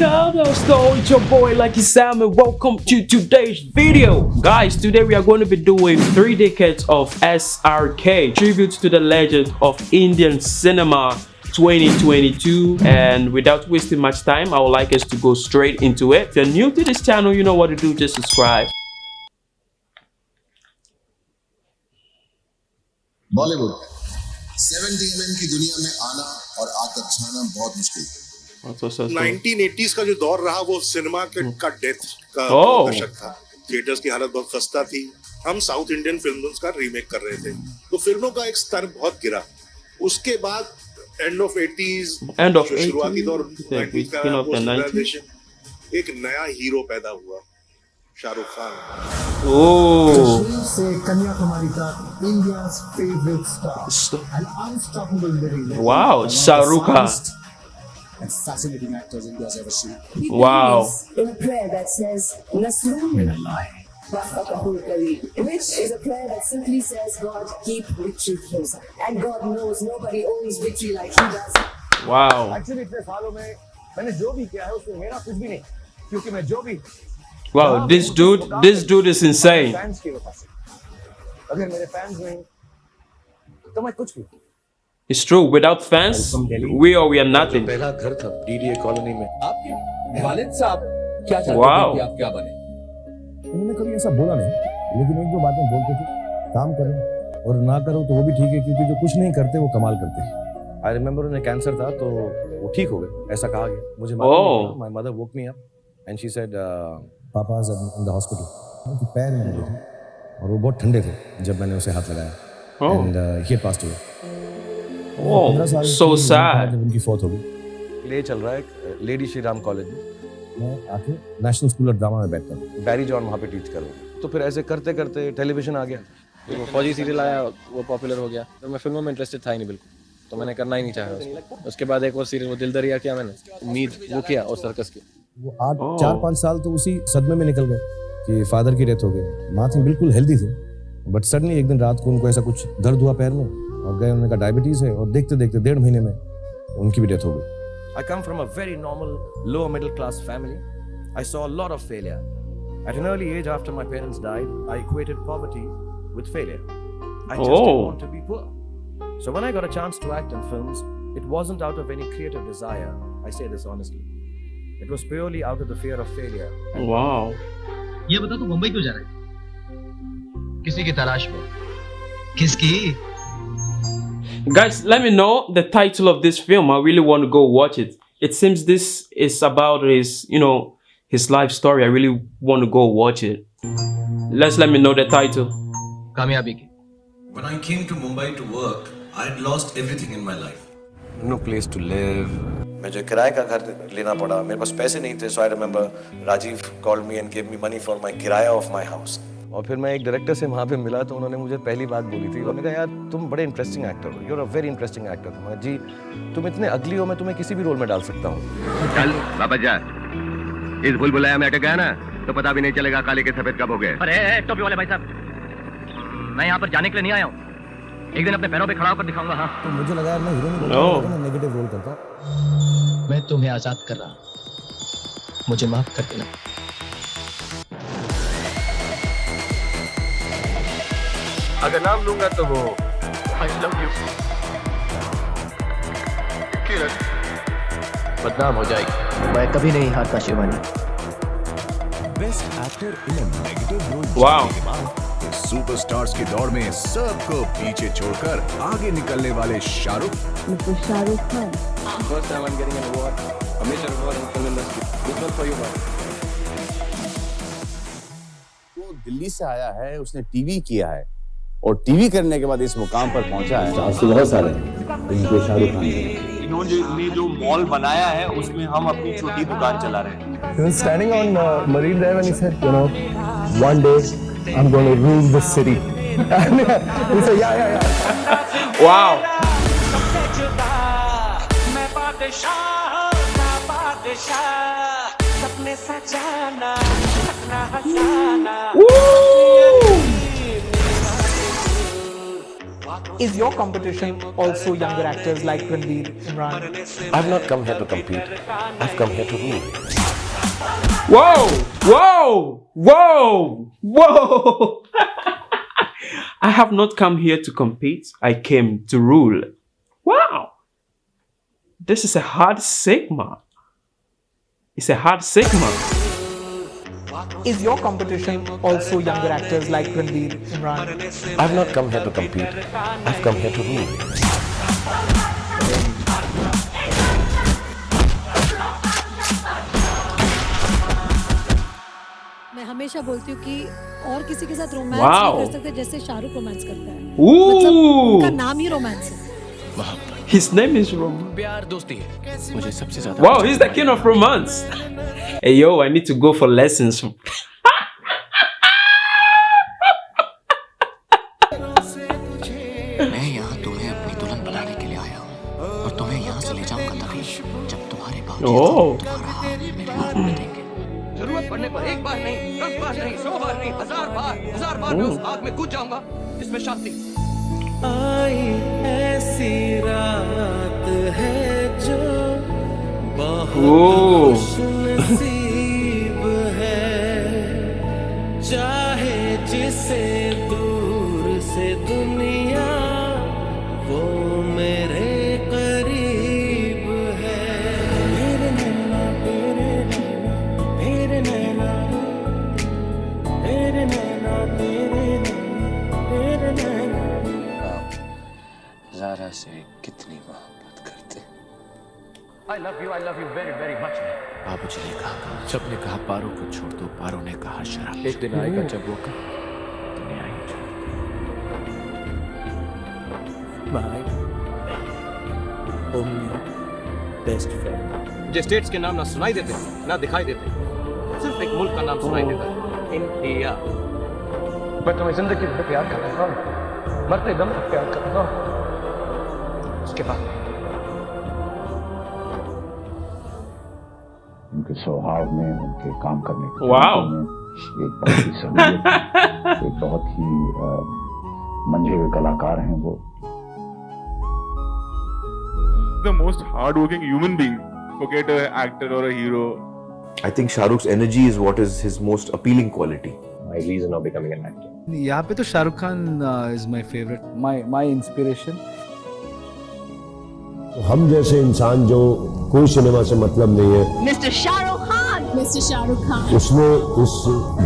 Chicago Store, it's your boy Lucky Sam and welcome to today's video. Guys, today we are going to be doing 3 decades of SRK, tribute to the legend of Indian cinema 2022 and without wasting much time, I would like us to go straight into it. If you're new to this channel, you know what to do, just subscribe. Bollywood 70 MM की दुनिया में आना और आकर छाना बहुत मुश्किल है What's what's what's 1980s का जो दौर रहा वो सिनेमा के का डेथ का. दशक था। थिएटर्स की हालत बहुत खस्ता थी। हम साउथ इंडियन फिल्म्स का रीमेक कर रहे थे। तो फ़िल्मों का एक स्तर बहुत गिरा। उसके बाद end of 80s End of जो शुरुआती दौर the 90s का beginning of the post 90s. realization, एक नया हीरो पैदा हुआ शाहरुख खान। कश्मीर से कन्याकुमारी तक India's favorite star St- an unstoppable living legend Wow, and one of the Shah Rukh Khan. finest and fascinating actors India's ever seen He Wow. believes in a prayer that says Nasrun Minallah. Wafakahul Kareem, which is a prayer that simply says, God, keep victory closer. And God knows nobody owns victory like He does. wow. Actually इतने सालों में मैंने जो भी किया है उसमें मेरा कुछ भी नहीं क्योंकि मैं जो भी Wow, this dude, this dude is insane. Fans की वजह से अगर मेरे फैंस नहीं तो मैं कुछ भी It's true, without fans, we or we are nothing. पहला घर था डीडीए कॉलोनी में। आपके वालिद साहब क्या चाहते Wow. थे कि आप क्या बने? उन्होंने कभी ऐसा बोला नहीं लेकिन एक दो बातें बोलते थे काम करो और ना करो तो वो भी ठीक है क्योंकि जो कुछ नहीं करते वो कमाल करते हैं। आई रिमेम्बर उन्हें कैंसर था तो वो ठीक हो गए ऐसा कहा गया। मुझे Oh. My mother woke me up and she said papa is in the hospital उनके पैर में और वो बहुत ठंडे थे जब मैंने उसे हाथ लगाया। Oh, and he passed away so sad. उनकी फौत हो गई ले चल रहा है लेडी श्री राम कॉलेज में। मैं आके नेशनल स्कूल ऑफ़ ड्रामा में बैठता हूँ। बैरी जॉन वहाँ पे टीच कर रहा हूँ। तो फिर ऐसे करते करते टेलीविज़न आ गया। वो फौजी सीरियल आया वो पॉपुलर हो गया। तो मैं फ़िल्मों में इंटरेस्टेड था ही नहीं बिल्कुल। तो मैंने करना ही नहीं चाहा उसको। उसके बाद एक और सीरियल वो दिल दरिया किया मैंने। उम्मीद वो किया और सर्कस किया। वो आठ Oh. चार पाँच साल तो उसी सदमे में निकल गए कि फादर की डेथ हो गई। माँ थी बिल्कुल हेल्दी थी। बट सडनली एक दिन रात को उनको ऐसा कुछ दर्द हुआ पैर में। और गए उनका डायबिटीज़ है? और देखते देखते डेढ़ महीने में उनकी भी डेथ हो गई। I come from a very normal lower middle class family I saw lot of failure at an early age after my parents died I equated poverty with failure I just want to be poor so when I got a chance to act in films it wasn't out of any creative desire I say this honestly It was purely out of the fear of failure. Oh, ये बता तू तो मुंबई क्यों जा रहा है किसी की तलाश में? किसकी? Guys, let me know the title of this film. I really want to go watch it. It seems this is about his, you know, his life story. I really want to go watch it. Let's let me know the title. कामयाबी की When I came to Mumbai to work, I had lost everything in my life. No place to live. मुझे किराए का घर लेना पड़ा मेरे पास पैसे नहीं थे so I remember Rajiv called me and give me money for my kiraya of my house और फिर मैं एक डायरेक्टर से वहाँ पे मिला तो उन्होंने मुझे पहली बात बोली थी। उन्होंने कहा यार तुम बड़े इंटरेस्टिंग एक्टर हो। You're a very interesting actor मैं जी तुम इतने अगली हो मैं तुम्हें किसी भी रोल में डाल सकता हूँ। चल वापस जा। इस भूल भुलाया में अटक गया ना तो पता भी नहीं चलेगा काले के सफ़ेद कब हो गए। अरे टोपी वाले भाई साहब मैं यहाँ पर जाने के लिए नहीं आया हूँ। एक दिन अपने पैरों पे खड़ा होकर दिखाऊँगा हाँ। तो मुझे लगा यार मैं हीरो नहीं नेगेटिव रोल करता। मैं तुम्हें आज़ाद कर रहा हूँ। मुझे माफ़ कर देना। अगर नाम लूँगा तो वो आई लव यू बदनाम हो जाएगी। मैं कभी नहीं हारता Shivani. Best actor in a negative role बाद सुपरस्टार्स की दौड़ में सबको पीछे छोड़कर आगे निकलने वाले Shahrukh. Shah Rukh Khan. First time I am getting an award a major award in film industry this one for you वो दिल्ली से आया है उसने टीवी किया है। और टीवी करने के बाद इस मुकाम पर पहुँचा है बहुत सारे इनको शाहरुख खान इन्होंने जो मॉल बनाया है उसमें हम अपनी छोटी दुकान चला रहे हैं He was standing on uh, Marine Drive and he said, you know, one day I'm going to rule the city. He said, yeah, yeah, yeah. Wow. Woo! Is your competition also younger actors like Ranveer, Imran? I've not come here to compete. I've come here to rule. Whoa! Whoa! Whoa! Whoa! I have not come here to compete. I came to rule. Wow! This is a hard sigma. It's a hard sigma. Is your competition also younger actors like Ranveer, Imran? I've not come here to compete. I've come here to rule. मैं हमेशा बोलती हूँ कि और किसी के साथ romance Wow. नहीं कर सकते जैसे शाहरुख रोमांस करता है Ooh! उनका नाम ही रोमांस है His name is Rom. प्यार दोस्ती है मुझे सबसे ज्यादा Wow, he's the king of romance. Hey yo, I need to go for lessons. मैं यहाँ तुम्हें अपनी दुल्हन बनाने के लिए आया हूँ और तुम्हें यहाँ से ले जाऊंगा तभी जब तुम्हारे बाप Oh. तुम्हारा हाथ मेरे हाथ में देंगे जरूरत पड़ने पर एक बार नहीं दस बार नहीं सौ बार नहीं हजार बार हजार बार मैं उस आग में कूद जाऊंगा इसमें शांति आई ऐसी रात है जो. नसीब I love you I love you very very much बाबूजी ने कहा जब ने कहा पारो को छोड़ दो पारो ने कहा शराब एक दिन आएगा जब वो कहा। दुनिया ही। छोड़ My only best friend. मुझे स्टेट्स के नाम ना सुनाई देते ना दिखाई देते सिर्फ़ एक मुल्क का नाम सुनाई देता है। इंडिया। मैं तुम्हें ज़िंदगी भर प्यार करूँगा मरते दम तक प्यार करूँगा उसके बाद उनके स्वभाव में उनके काम करने के Wow. में एक बहुत ही सहूलियत एक बहुत ही मंझे हुए कलाकार हैं वो the most hardworking human being. Forget an actor or a hero. I think Shahrukh's energy is what is his most appealing quality. My reason of becoming an actor. यहाँ पे तो Shahrukh Khan is my favourite my my inspiration हम जैसे इंसान जो कोई cinema से मतलब नहीं है। मिस्टर शाहरुख खान मिस्टर शाहरुख खान उसने उस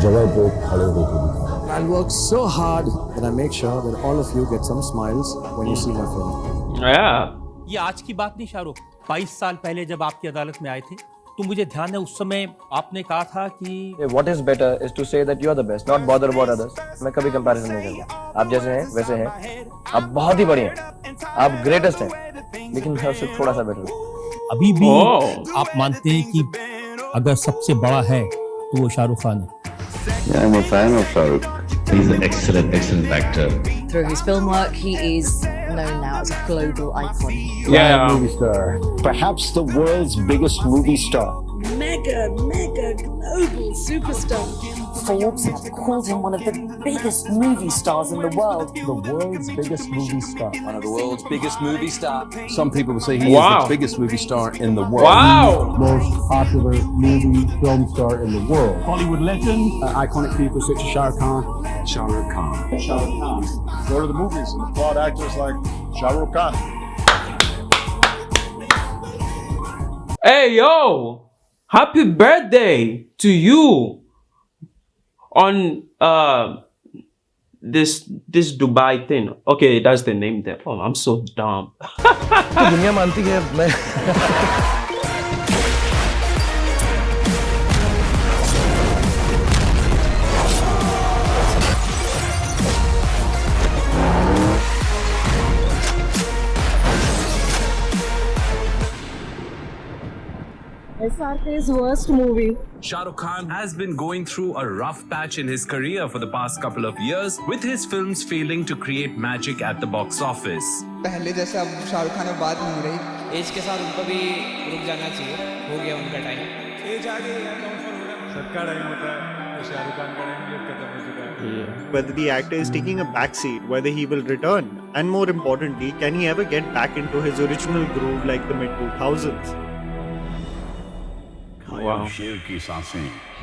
जगह को खड़े होकर I work so hard that I make sure that all of you get some smiles when you see my film. Yeah. ये आज की बात नहीं शाहरुख। 22 साल पहले जब आपकी अदालत में आए थे तो मुझे ध्यान है उस समय आपने कहा था कि hey, what is better is to say that you are the best not bother about others. मैं कभी कंपैरिजन नहीं करता। आप जैसे हैं वैसे हैं। आप बहुत ही बढ़िया हैं। आप ग्रेटेस्ट हैं। लेकिन मैं उससे थोड़ा सा बेटर अभी भी Oh. आप मानते हैं कि अगर सबसे बड़ा है तो वो शाहरुख खान है Yeah, I'm a fan of Shahrukh. He's an excellent, excellent actor. Through his film work, he is known now as a global icon. Yeah. movie star. Perhaps the world's biggest movie star. Mega, mega global superstar. Forbes have called him one of the biggest movie stars in the world. The world's biggest movie star. One of the world's biggest movie stars. Some people would say he is the biggest movie star in the world. Wow. Most popular movie film star in the world. Hollywood legend. Uh, iconic people such as Shah Rukh Khan. Shah Rukh Khan. Shah Rukh Khan. Go to the movies and applaud actors like Shah Rukh Khan. Hey yo! Happy birthday to you on uh this this Dubai thing. Okay, that's the name there. Oh, I'm so dumb. SRK's worst movie. Shah Rukh Khan has been going through a rough patch in his career for the past couple of years, with his films failing to create magic at the box office. पहले जैसे अब शाहरुख खान में बात नहीं रही as के साथ उनको भी रुक जाना चाहिए हो गया उनका टाइम एज आ गई है सबका टाइम होता है Whether the actor is taking a backseat, whether he will return, and more importantly, can he ever get back into his original groove like the mid 2000s? Wow.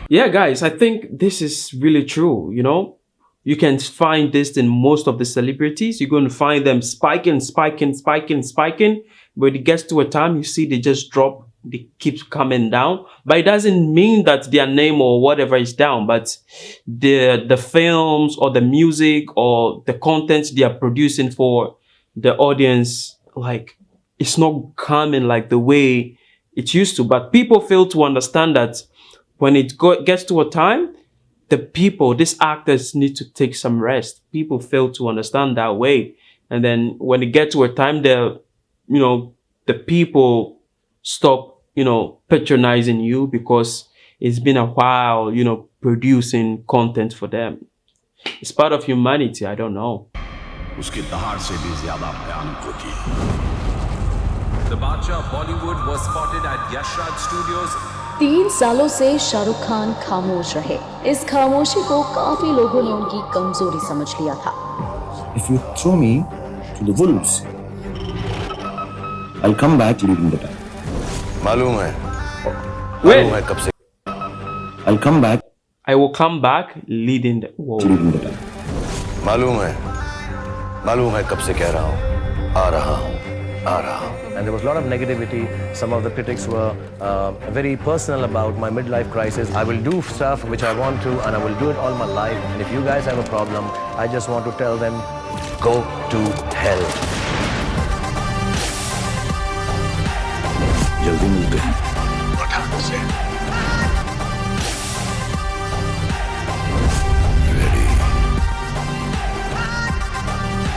Yeah, guys, I think this is really true. You know, you can find this in most of the celebrities. You're going to find them spiking, spiking, spiking, spiking. But it gets to a time you see they just drop, they keep coming down. But it doesn't mean that their name or whatever is down. But the the films or the music or the content they are producing for the audience, like it's not coming like the way it used to. But people fail to understand that when it gets to a time, the people, these actors need to take some rest. People fail to understand that way. And then when it gets to a time, the, you know, the people stop, you know, patronizing you because it's been a while, you know, producing content for them. It's part of humanity. I don't know. The Badshah of Bollywood was spotted at Yashraj Studios तीन सालों से शाहरुख खान खामोश रहे इस खामोशी को काफ़ी लोगों ने उनकी कमज़ोरी समझ लिया था If you throw me to the wolves, I'll come back leading the time. मालूम है मालूम है कब से I'll come back I will come back leading the world. leading the time. मालूम है मालूम है कब से कह रहा हूँ आ रहा हूँ आ रहा हूँ and there was a lot of negativity. Some of the critics were uh, very personal about my midlife crisis. I will do stuff which I want to, and I will do it all my life. And if you guys have a problem, I just want to tell them, go to hell. जल्दी मिलते हैं पठान से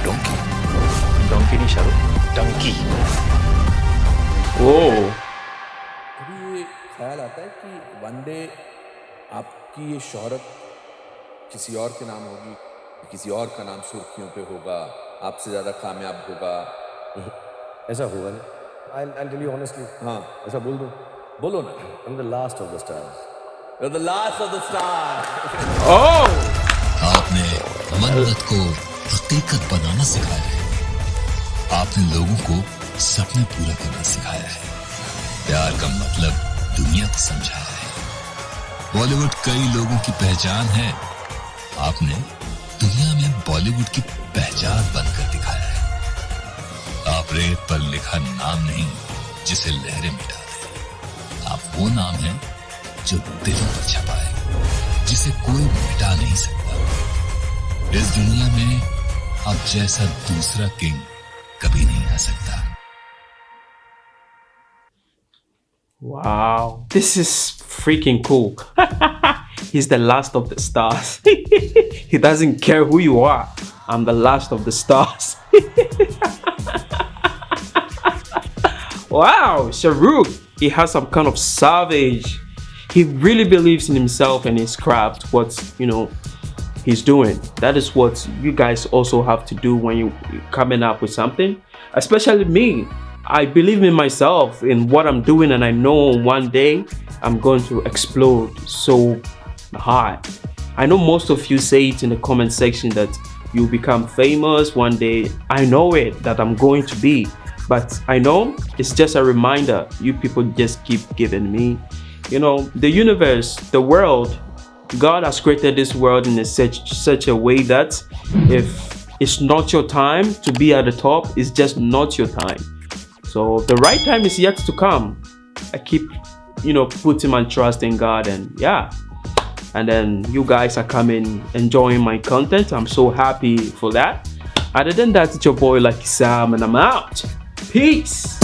donkey donkey नहीं Shahrukh Dunki Oh. कभी ये ख्याल आता है कि वन डे आपकी ये शोहरत किसी और के नाम होगी किसी और का नाम सुर्खियों पे होगा आपसे ज़्यादा कामयाब होगा ऐसा होगा नहीं I'll, I'll tell you honestly. हाँ ऐसा बोल दो बोलो ना I'm the last of the stars. You're the last of the stars. Oh! आपने मन्नत को हकीकत बनाना सिखाया है आपने लोगों को सपने पूरा करना सिखाया है। प्यार का मतलब दुनिया को समझाया है। बॉलीवुड कई लोगों की पहचान है। आपने दुनिया में बॉलीवुड की पहचान बनकर दिखाया है। आप रेत पर लिखा नाम नहीं, जिसे लहरें मिटा दे आप वो नाम है जो दिलों पर छपा है, जिसे कोई मिटा नहीं सकता। इस दुनिया में आप जैसा दूसरा किंग कभी नहीं आ सकता। Wow, this is freaking cool. He's the last of the stars. he doesn't care who you are. I'm the last of the stars. wow, Shahrukh, he has some kind of savage. He really believes in himself and his craft, what, you know, he's doing. That is what you guys also have to do when you're coming up with something. Especially me. I believe in myself, in what I'm doing, and I know one day I'm going to explode so hard. I know most of you say it in the comment section that you become famous one day. I know it, that I'm going to be. But I know it's just a reminder. You people just keep giving me. You know, the universe, the world, God has created this world in a such, such a way that if it's not your time to be at the top, it's just not your time. So the right time is yet to come. I keep, you know, putting my trust in God and yeah. And then you guys are coming, enjoying my content. I'm so happy for that. Other than that, it's your boy Lucky Sam and I'm out. Peace.